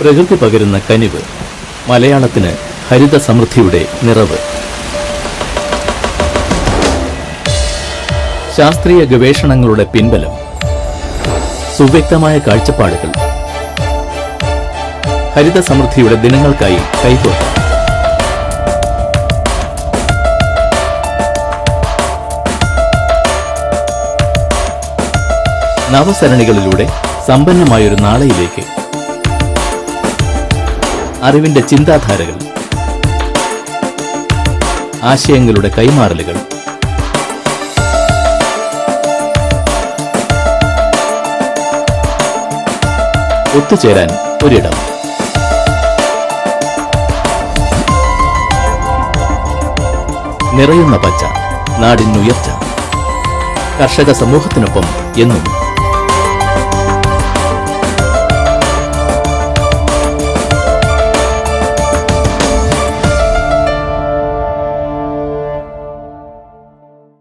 പ്രകൃതി പകരുന്ന കനിവ് മലയാളത്തിന് ഹരിത സമൃദ്ധിയുടെ നിറവ്. ശാസ്ത്രീയ ഗവേഷണങ്ങളുടെ പിൻബലം സുവ്യക്തമായ കാഴ്ചപ്പാടുകൾ. ഹരിത സമൃദ്ധിയുടെ ദിനങ്ങൾക്കായി കൈകോർക്കാം. നവസരണികളിലൂടെ സമ്പന്നമായൊരു നാളെയിലേക്ക് അറിവിന്റെ ചിന്താധാരകൾ ആശയങ്ങളുടെ കൈമാറലുകൾ ഒത്തുചേരാൻ ഒരിടം. നിറയുന്ന പച്ച നാടിനുയർച്ച കർഷക സമൂഹത്തിനൊപ്പം എന്നും